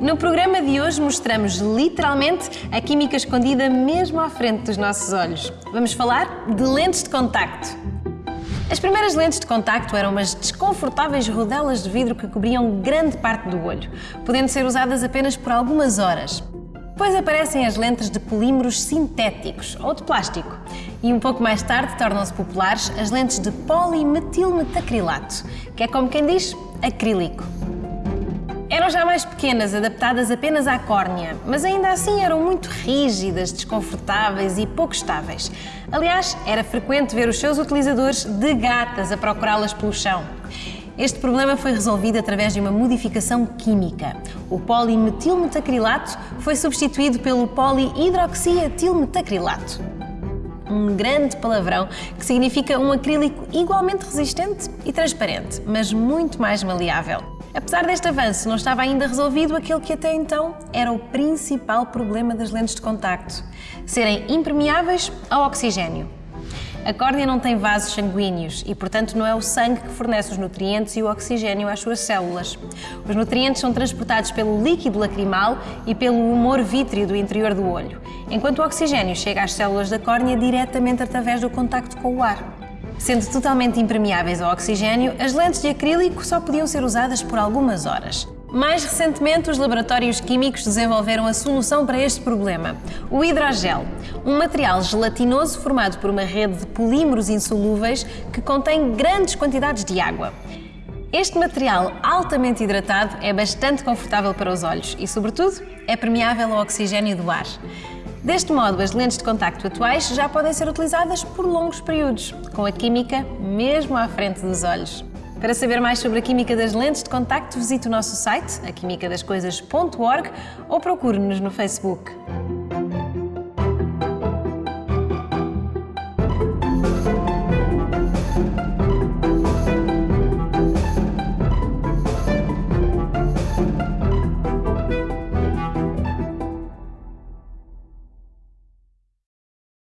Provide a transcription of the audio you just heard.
No programa de hoje mostramos literalmente a química escondida mesmo à frente dos nossos olhos. Vamos falar de lentes de contacto. As primeiras lentes de contacto eram umas desconfortáveis rodelas de vidro que cobriam grande parte do olho, podendo ser usadas apenas por algumas horas. Depois aparecem as lentes de polímeros sintéticos ou de plástico. E um pouco mais tarde tornam-se populares as lentes de polimetilmetacrilato, que é como quem diz, acrílico. Já mais pequenas, adaptadas apenas à córnea, mas ainda assim eram muito rígidas, desconfortáveis e pouco estáveis. Aliás, era frequente ver os seus utilizadores de gatas a procurá-las pelo chão. Este problema foi resolvido através de uma modificação química. O polimetilmetacrilato foi substituído pelo polihidroxiatilmetacrilato. Um grande palavrão que significa um acrílico igualmente resistente e transparente, mas muito mais maleável. Apesar deste avanço, não estava ainda resolvido aquele que até então era o principal problema das lentes de contacto: serem impermeáveis ao oxigênio. A córnea não tem vasos sanguíneos e, portanto, não é o sangue que fornece os nutrientes e o oxigênio às suas células. Os nutrientes são transportados pelo líquido lacrimal e pelo humor vítreo do interior do olho, enquanto o oxigênio chega às células da córnea diretamente através do contacto com o ar. Sendo totalmente impermeáveis ao oxigênio, as lentes de acrílico só podiam ser usadas por algumas horas. Mais recentemente, os laboratórios químicos desenvolveram a solução para este problema, o hidrogel, um material gelatinoso formado por uma rede de polímeros insolúveis que contém grandes quantidades de água. Este material altamente hidratado é bastante confortável para os olhos e, sobretudo, é permeável ao oxigênio do ar. Deste modo, as lentes de contacto atuais já podem ser utilizadas por longos períodos, com a química mesmo à frente dos olhos. Para saber mais sobre a química das lentes de contacto, visite o nosso site, aquimicadascoisas.org ou procure-nos no Facebook.